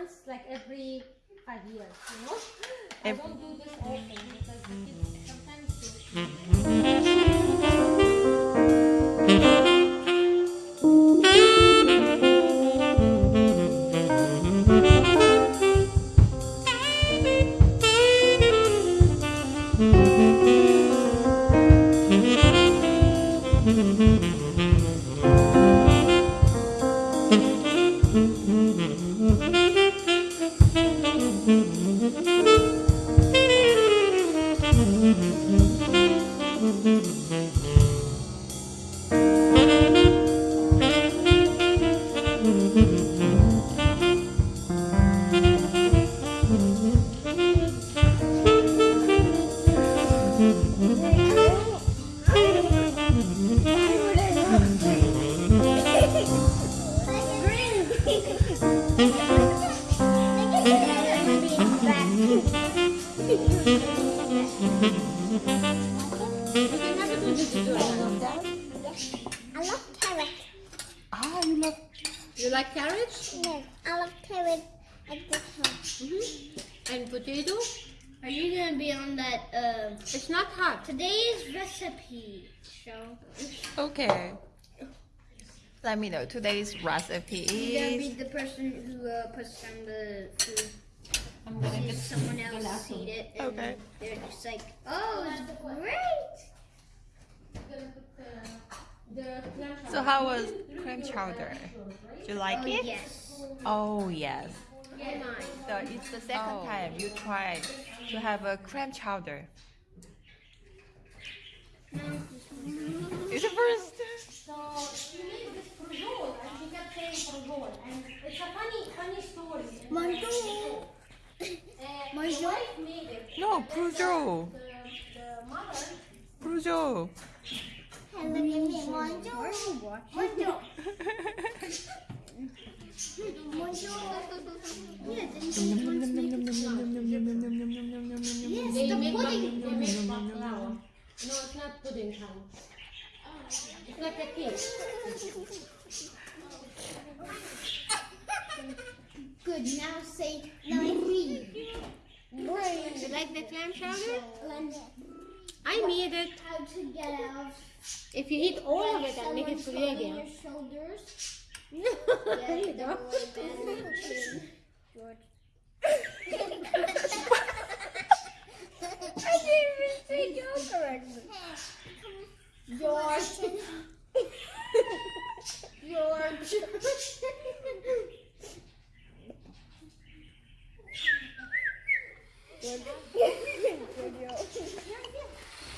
once, like every five years, you know. I don't do this often because the I love carrot. Ah, you love. You like carrots Yes, I love carrot at this house. and potato? Are you gonna be on that uh, It's not hot. today's recipe show? Okay. Let me know. Today's recipe You're gonna be the person who uh, puts down the food. I'm gonna get someone else eat it, and Okay. they're just like, "Oh, it's great." So how was cream chowder? Do you like Oh it? yes. Oh yes. Mine. So it's the second oh. time you tried to have a cream chowder. It's the first. So she made this prujol and she kept saying prujol and it's a funny, funny story. And, Bonjour. uh, the wife made it. No, Peugeot. The, the mother Peugeot. Hello, bonjour. Bonjour. Yes, the pudding. they make baklava. No, it's not pudding kind. It's like a cake. Good. Now say now read. You like the clam chowder? I made it. how to get out. If you eat all of it, I'll make it for you Your again. shoulders. No, Yeah, you don't. George. I didn't even say go correctly. George. George.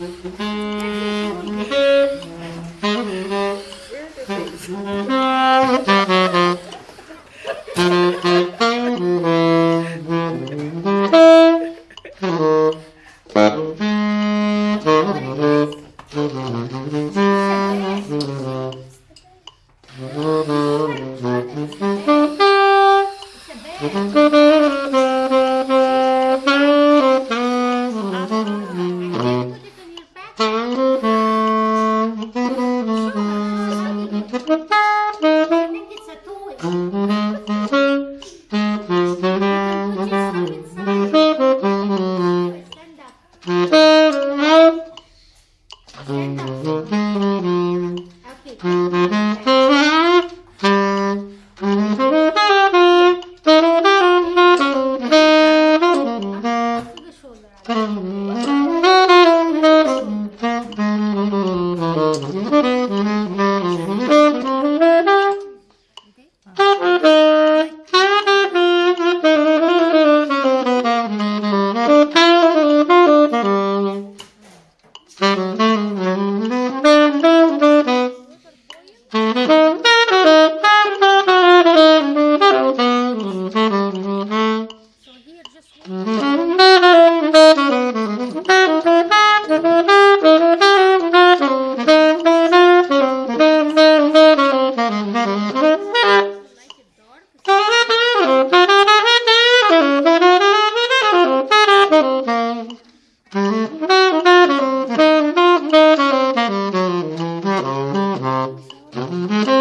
Mm-hmm. So Mm-hmm.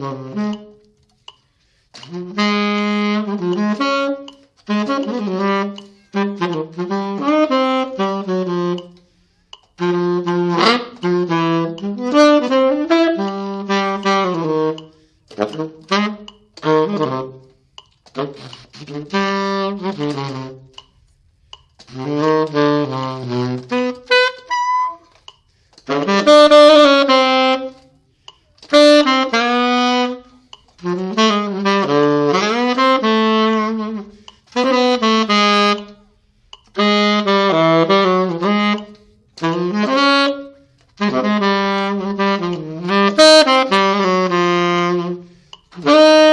Mm-hmm. Mm.